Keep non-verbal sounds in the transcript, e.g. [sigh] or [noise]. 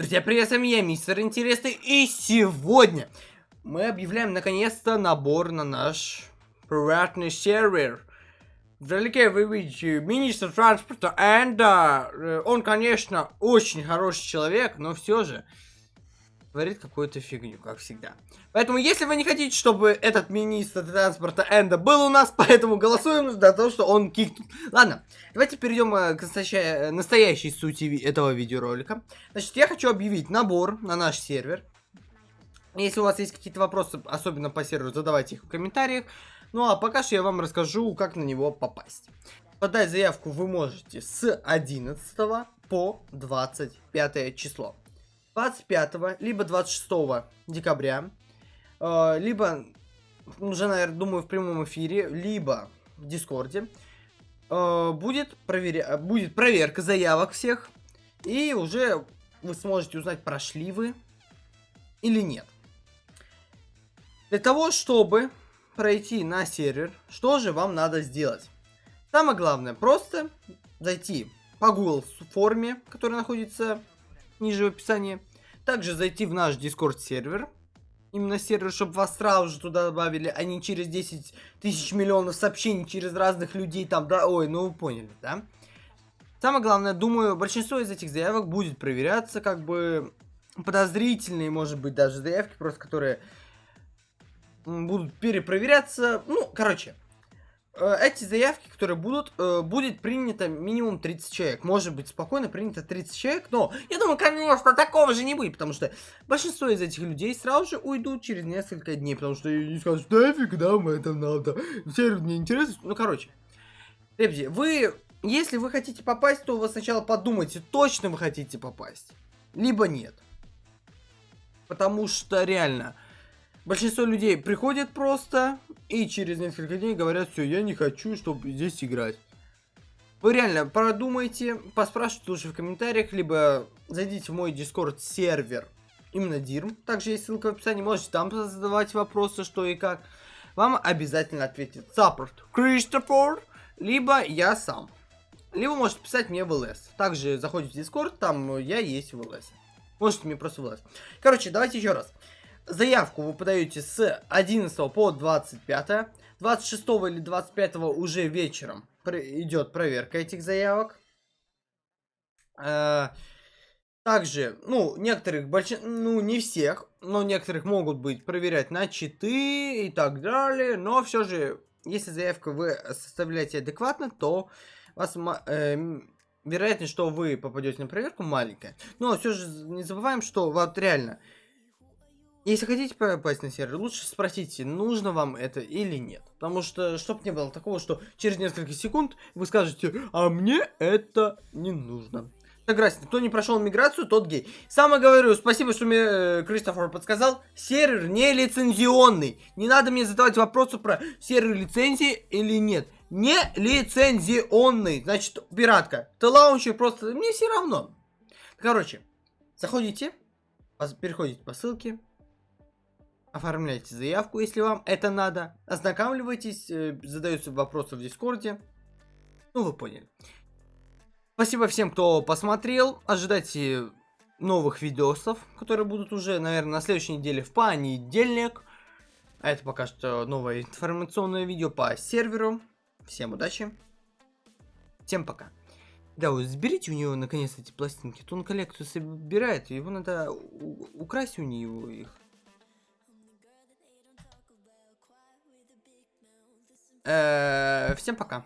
Друзья, привет, с вами я, мистер Интересный, и сегодня мы объявляем наконец-то набор на наш приватный сервер. Вдалеке вы видите министр транспорта Энда. Он, конечно, очень хороший человек, но все же говорит какую-то фигню, как всегда. Поэтому, если вы не хотите, чтобы этот министр транспорта Энда был у нас, [laughs] поэтому голосуем за то, что он кикнул. Ладно, давайте перейдем э, к настоящей, настоящей сути этого видеоролика. Значит, я хочу объявить набор на наш сервер. Если у вас есть какие-то вопросы, особенно по серверу, задавайте их в комментариях. Ну а пока что я вам расскажу, как на него попасть. Подать заявку вы можете с 11 по 25 число. 25 либо 26 декабря, э, либо уже, наверное, думаю, в прямом эфире, либо в Дискорде, э, будет, проверя... будет проверка заявок всех, и уже вы сможете узнать, прошли вы или нет. Для того, чтобы пройти на сервер, что же вам надо сделать? Самое главное, просто зайти по Google форме, которая находится ниже в описании. Также зайти в наш Discord сервер. Именно сервер, чтобы вас сразу же туда добавили, а не через 10 тысяч миллионов сообщений через разных людей там, да, ой, ну вы поняли, да? Самое главное, думаю, большинство из этих заявок будет проверяться, как бы подозрительные, может быть, даже заявки, просто которые будут перепроверяться. Ну, короче, эти заявки, которые будут, э, будет принято минимум 30 человек. Может быть, спокойно принято 30 человек, но я думаю, конечно, такого же не будет, потому что большинство из этих людей сразу же уйдут через несколько дней, потому что они скажут, нафиг нам это надо, сервер мне интересно. Ну, короче, ребята, вы, если вы хотите попасть, то вы сначала подумайте, точно вы хотите попасть, либо нет. Потому что реально, большинство людей приходят просто, и через несколько дней говорят, все, я не хочу, чтобы здесь играть. Вы реально продумайте, поспрашивайте лучше в комментариях, либо зайдите в мой дискорд сервер, именно Дирм. Также есть ссылка в описании, можете там задавать вопросы, что и как. Вам обязательно ответит саппорт Кристофор, либо я сам. Либо можете писать мне в ЛС. Также заходите в дискорд, там я есть в ЛС. Можете мне просто в ЛС. Короче, давайте еще раз. Заявку вы подаете с 11 по 25. 26 или 25 уже вечером идет проверка этих заявок. Э, также, ну, некоторых, больш... ну, не всех, но некоторых могут быть проверять на читы и так далее. Но все же, если заявку вы составляете адекватно, то вас э, вероятность, что вы попадете на проверку маленькая. Но все же не забываем, что вот реально если хотите попасть на сервер, лучше спросите, нужно вам это или нет. Потому что, чтоб не было такого, что через несколько секунд вы скажете, а мне это не нужно. Согласен, кто не прошел миграцию, тот гей. Самое говорю, спасибо, что мне э, Кристофер подсказал. Сервер не лицензионный. Не надо мне задавать вопросы про сервер лицензии или нет. Не лицензионный. Значит, пиратка. Ты лаунчер просто... Мне все равно. Короче, заходите, переходите по ссылке, Оформляйте заявку, если вам это надо. Ознакомливайтесь, э, задаются вопросы в Дискорде. Ну, вы поняли. Спасибо всем, кто посмотрел. Ожидайте новых видосов, которые будут уже, наверное, на следующей неделе в понедельник. А это пока что новое информационное видео по серверу. Всем удачи. Всем пока. Да, вот сберите у него наконец эти пластинки. То он коллекцию собирает, его надо украсть у него их. Всем пока.